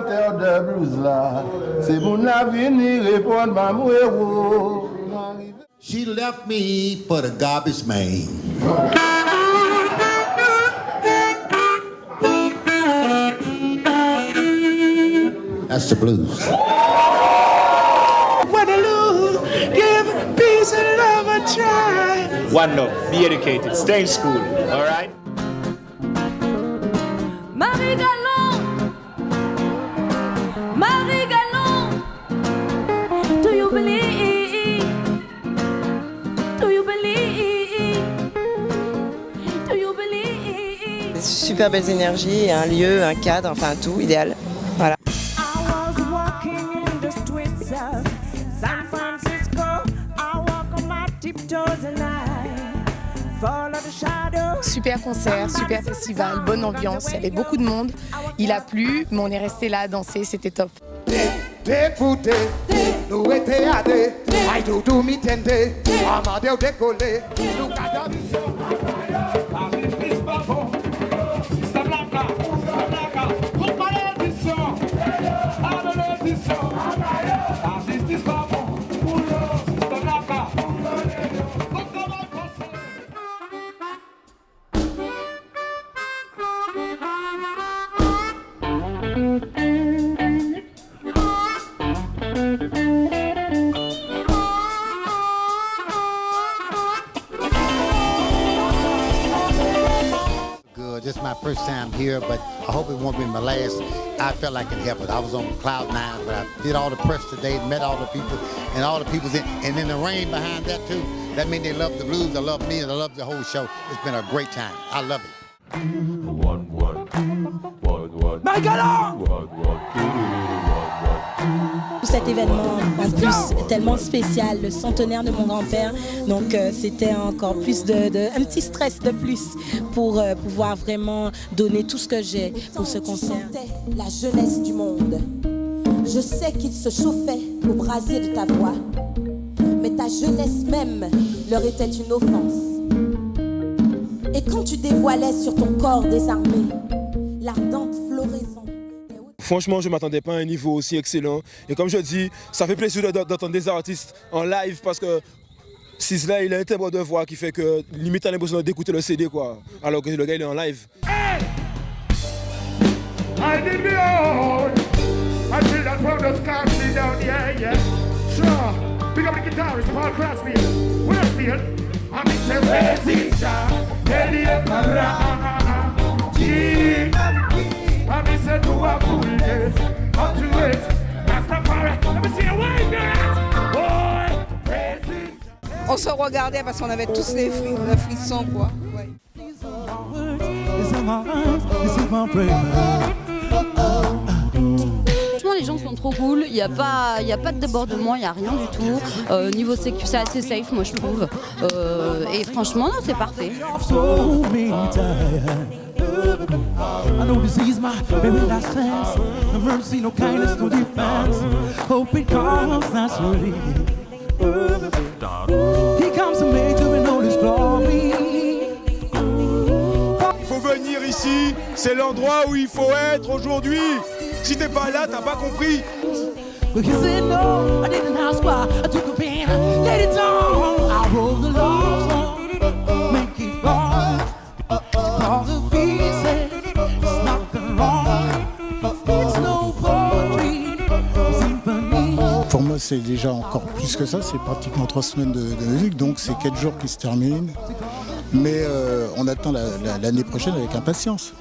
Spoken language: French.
blues là. C'est mon avenir répondre ma héros. She left me for the garbage man. That's the blues. Waterloo, give peace and love a try. One love, be educated, stay in school, all right? Super belles énergies, un lieu, un cadre, enfin tout, idéal. Voilà. Super concert, super festival, bonne ambiance, il y avait beaucoup de monde. Il a plu, mais on est resté là à danser, c'était top. This is my first time here, but I hope it won't be my last. I felt like I could help it helped. I was on cloud nine, but I did all the press today, met all the people, and all the people's in, and then the rain behind that too. That means they love the blues, they love me, and they love the whole show. It's been a great time. I love it. Cet événement, en plus, tellement spécial, le centenaire de mon grand-père. Donc, euh, c'était encore plus de, un petit stress de plus pour euh, pouvoir vraiment donner tout ce que j'ai pour ce concert. la jeunesse du monde. Je sais qu'il se chauffait au brasier de ta voix, mais ta jeunesse même leur était une offense. Et quand tu dévoilais sur ton corps désarmé Franchement, je ne m'attendais pas à un niveau aussi excellent. Et comme je dis, ça fait plaisir de- d'entendre des artistes en live parce que Sizzla, il a un timbre de voix qui fait que limite, a l'impression d'écouter le CD, quoi. Alors que le gars, il est en live. I did that On se regardait parce qu'on avait tous les, fri- le frisson, quoi. Ouais. Franchement, les gens sont trop cool. Il n'y a, pas- il y a pas de débordement, il n'y a rien du tout. Euh, niveau sécu, c'est assez safe, moi, je trouve. Euh, et franchement, non, c'est parfait. I know this is my very last chance. No mercy, no kindness, no defense. Hope it comes naturally. He comes to major in all his glory. Il faut venir ici, c'est l'endroit où il faut être aujourd'hui. Si t'es pas là, t'as pas compris. But he said no, I didn't ask why. I took a pen, laid it down. I wrote Pour moi, c'est déjà encore plus que ça. C'est pratiquement trois semaines de, musique, donc c'est quatre jours qui se terminent. Mais euh, on attend la- la- l'année prochaine avec impatience.